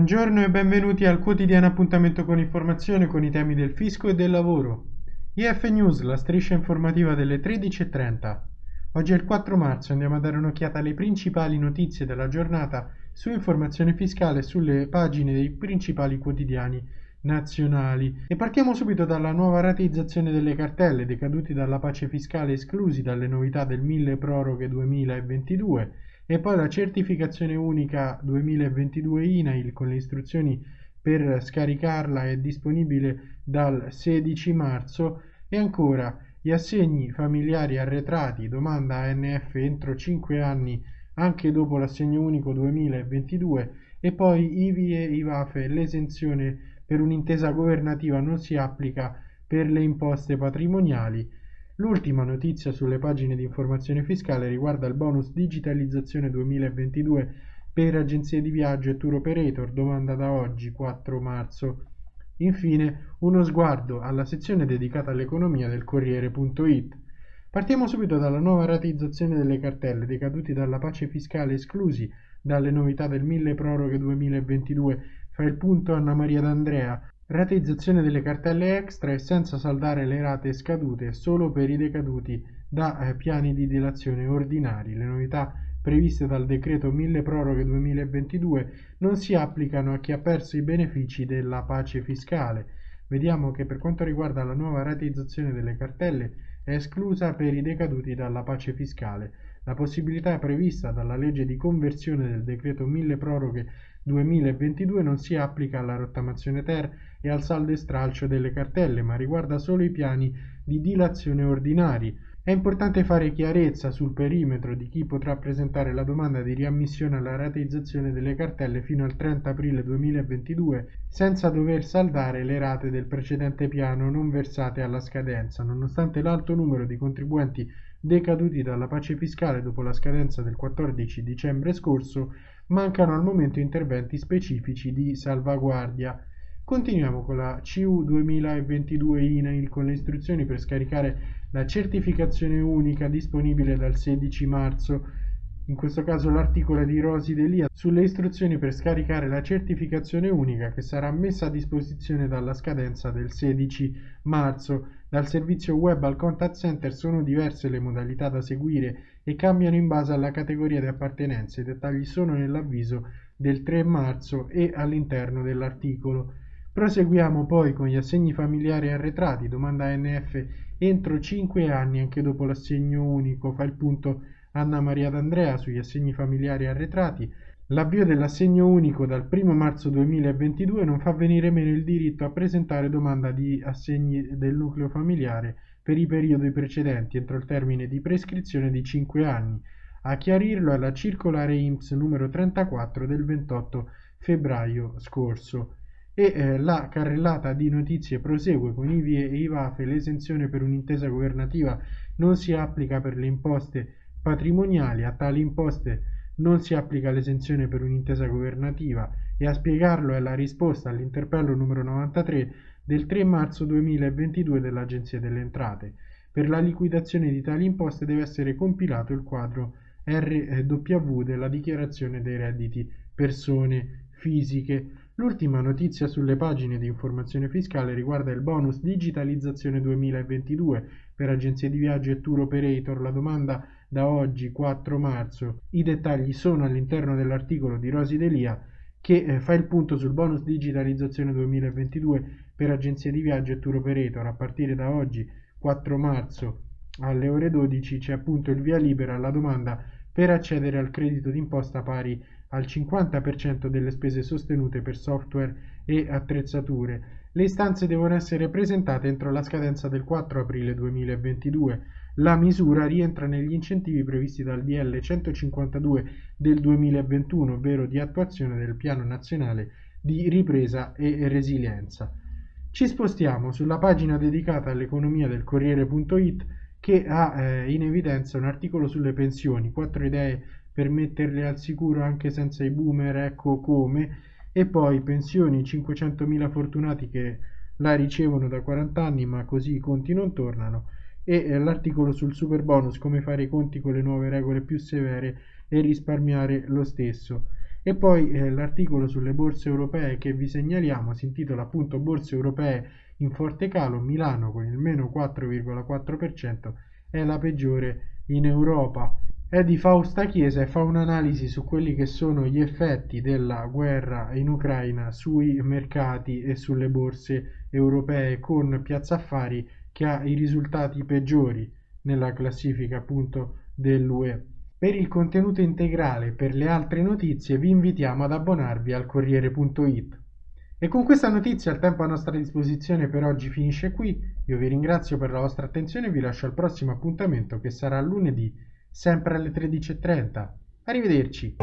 Buongiorno e benvenuti al quotidiano appuntamento con informazione con i temi del fisco e del lavoro. IF News, la striscia informativa delle 13.30. Oggi è il 4 marzo andiamo a dare un'occhiata alle principali notizie della giornata su informazione fiscale sulle pagine dei principali quotidiani nazionali. E partiamo subito dalla nuova rateizzazione delle cartelle decaduti dalla pace fiscale esclusi dalle novità del 1000 proroghe 2022 e poi la certificazione unica 2022 INAIL con le istruzioni per scaricarla è disponibile dal 16 marzo. E ancora gli assegni familiari arretrati domanda ANF entro 5 anni anche dopo l'assegno unico 2022 e poi IVI e IVAFE l'esenzione per un'intesa governativa non si applica per le imposte patrimoniali L'ultima notizia sulle pagine di informazione fiscale riguarda il bonus digitalizzazione 2022 per agenzie di viaggio e tour operator, domanda da oggi 4 marzo. Infine, uno sguardo alla sezione dedicata all'economia del Corriere.it. Partiamo subito dalla nuova rateizzazione delle cartelle decaduti dalla pace fiscale esclusi dalle novità del 1000 proroghe 2022. Fa il punto Anna Maria D'Andrea. Rateizzazione delle cartelle extra e senza saldare le rate scadute solo per i decaduti da eh, piani di dilazione ordinari. Le novità previste dal decreto 1000 proroghe 2022 non si applicano a chi ha perso i benefici della pace fiscale. Vediamo che per quanto riguarda la nuova rateizzazione delle cartelle è esclusa per i decaduti dalla pace fiscale. La possibilità prevista dalla legge di conversione del decreto 1000 proroghe 2022 non si applica alla rottamazione ter e al saldo e stralcio delle cartelle, ma riguarda solo i piani di dilazione ordinari. È importante fare chiarezza sul perimetro di chi potrà presentare la domanda di riammissione alla rateizzazione delle cartelle fino al 30 aprile 2022 senza dover saldare le rate del precedente piano non versate alla scadenza, nonostante l'alto numero di contribuenti decaduti dalla pace fiscale dopo la scadenza del 14 dicembre scorso, mancano al momento interventi specifici di salvaguardia. Continuiamo con la CU 2022 INAIL con le istruzioni per scaricare la certificazione unica disponibile dal 16 marzo in questo caso l'articolo di Rosi Delia, sulle istruzioni per scaricare la certificazione unica che sarà messa a disposizione dalla scadenza del 16 marzo. Dal servizio web al contact center sono diverse le modalità da seguire e cambiano in base alla categoria di appartenenza. I dettagli sono nell'avviso del 3 marzo e all'interno dell'articolo. Proseguiamo poi con gli assegni familiari arretrati, domanda NF entro 5 anni anche dopo l'assegno unico, fa il punto Anna Maria D'Andrea sugli assegni familiari arretrati, l'avvio dell'assegno unico dal 1 marzo 2022 non fa venire meno il diritto a presentare domanda di assegni del nucleo familiare per i periodi precedenti entro il termine di prescrizione di 5 anni. A chiarirlo è la circolare IMSS numero 34 del 28 febbraio scorso. E eh, la carrellata di notizie prosegue con i VIE e i VAFE. L'esenzione per un'intesa governativa non si applica per le imposte patrimoniali. A tali imposte non si applica l'esenzione per un'intesa governativa e a spiegarlo è la risposta all'interpello numero 93 del 3 marzo 2022 dell'Agenzia delle Entrate. Per la liquidazione di tali imposte deve essere compilato il quadro RW della dichiarazione dei redditi persone fisiche. L'ultima notizia sulle pagine di informazione fiscale riguarda il bonus digitalizzazione 2022 per agenzie di viaggio e tour operator. La domanda da oggi 4 marzo. I dettagli sono all'interno dell'articolo di Rosi Delia che eh, fa il punto sul bonus digitalizzazione 2022 per agenzie di viaggio e tour operator. A partire da oggi 4 marzo alle ore 12 c'è appunto il via libera alla domanda per accedere al credito d'imposta pari al 50% delle spese sostenute per software e attrezzature. Le istanze devono essere presentate entro la scadenza del 4 aprile 2022. La misura rientra negli incentivi previsti dal DL 152 del 2021, ovvero di attuazione del Piano Nazionale di Ripresa e Resilienza. Ci spostiamo sulla pagina dedicata all'economia del Corriere.it che ha eh, in evidenza un articolo sulle pensioni, quattro idee per metterle al sicuro anche senza i boomer, ecco come, e poi pensioni 500.000 fortunati che la ricevono da 40 anni ma così i conti non tornano e eh, l'articolo sul super bonus come fare i conti con le nuove regole più severe e risparmiare lo stesso. E poi eh, l'articolo sulle borse europee che vi segnaliamo si intitola appunto Borse europee in forte calo, Milano con il meno 4,4% è la peggiore in Europa. È di Fausta Chiesa e fa un'analisi su quelli che sono gli effetti della guerra in Ucraina sui mercati e sulle borse europee con Piazza Affari che ha i risultati peggiori nella classifica appunto dell'UE. Per il contenuto integrale e per le altre notizie vi invitiamo ad abbonarvi al Corriere.it. E con questa notizia il tempo a nostra disposizione per oggi finisce qui. Io vi ringrazio per la vostra attenzione e vi lascio al prossimo appuntamento che sarà lunedì, sempre alle 13.30. Arrivederci.